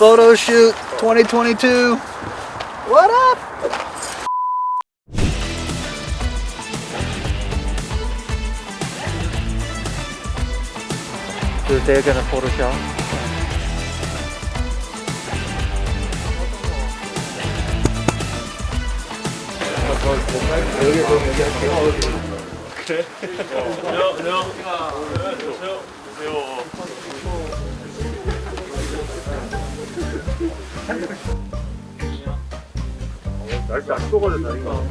photo shoot 2022. What up? So they're gonna Photoshop. 날씨 안 떠버렸다 이거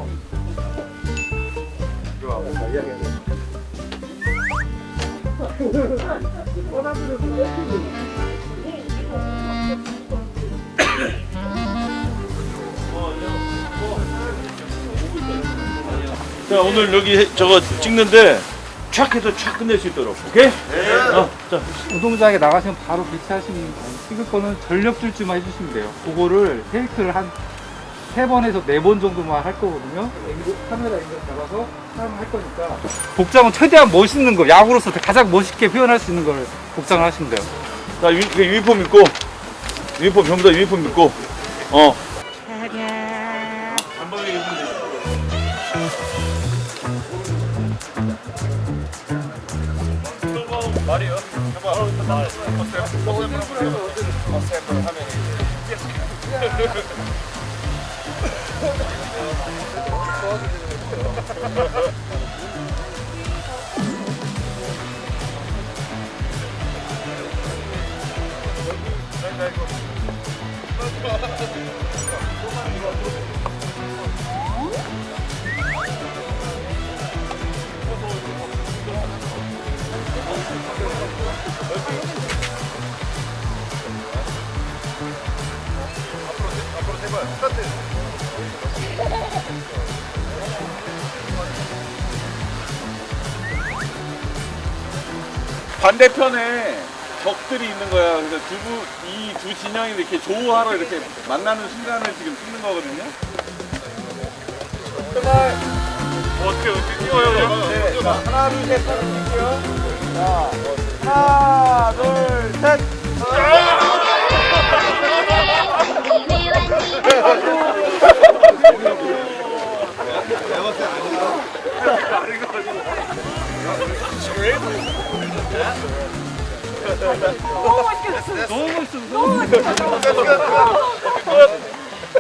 자 오늘 여기 해- 저거 찍는데 촥 해서 촥 끝낼 수 있도록 오케이? 어, 자 운동장에 나가시면 바로 배치하시면 찍을 거는 전력 줄지만 해주시면 돼요. 그거를 테이크를 한 세 번에서 네 번 정도만 할 거거든요. 앵글, 카메라 앵글 잡아서 사용을 할 거니까. 복장은 최대한 멋있는 거, 야구로서 가장 멋있게 표현할 수 있는 걸 복장을 하시면 돼요. 자, 유, 그 유니폼 입고 유니폼 전부 다 유니폼 입고 어 도와주시는 거 반대편에 적들이 있는 거야. 그래서 두이 두 진영이 이렇게 조우하러 이렇게 만나는 순간을 지금 찍는 거거든요. 어떻게 어떻게 찍어요? 네. 자, 하나 둘 셋 찍을게요. 자, 하나 둘 셋.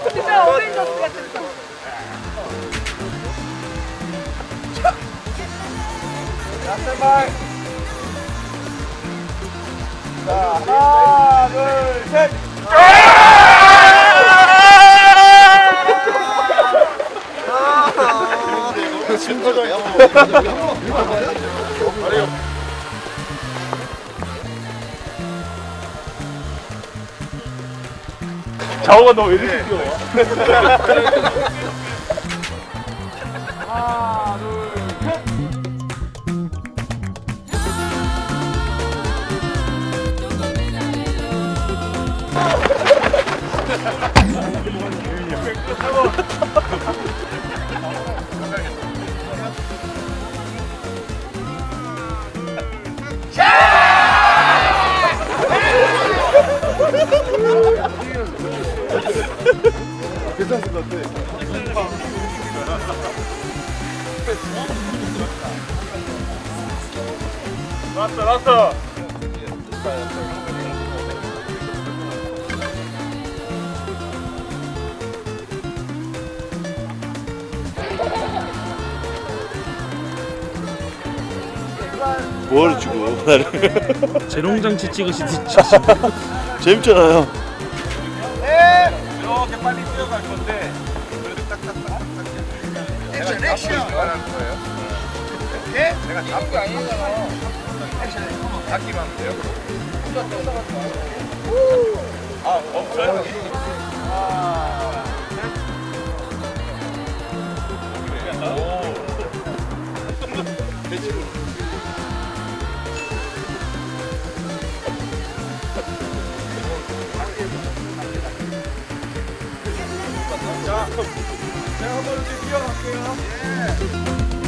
진짜 어벤져스 같았어. 자, 하나 둘 셋. 자오가 너 왜 이렇게 뛰어? 나왔어 나왔어 뭘 주고? 나를 재롱장치 찍으시듯이. 재밌잖아요. 네 이렇게 빨리 뛰어갈 건데 액션 액션. 말하는 거예요. 예? 내가 잡고 아니잖아 액션 한번 닫기만 하면 돼요? 아. 멈춰요? 하나 셋 오. 자, 제가 한번 이렇게 뛰어갈게요.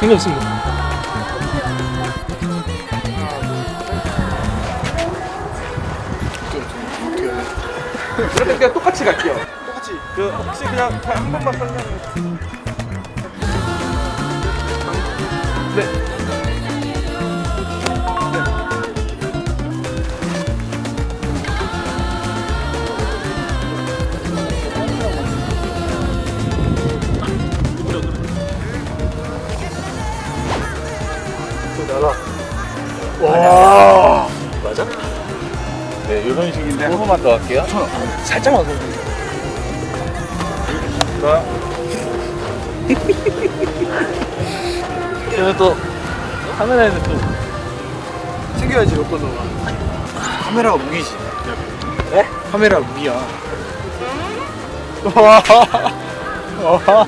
재미없습니다. 그럼 그냥 똑같이 갈게요. 똑같이. 그 혹시 그냥 한 번만 설명해. 네, 이런 식인데 한 번만 더 할게요. 살짝만 더. 저는 또 카메라에는 또 챙겨야지 여권 너가. 카메라가 무기지. 네? 카메라 무기야. 와. 와.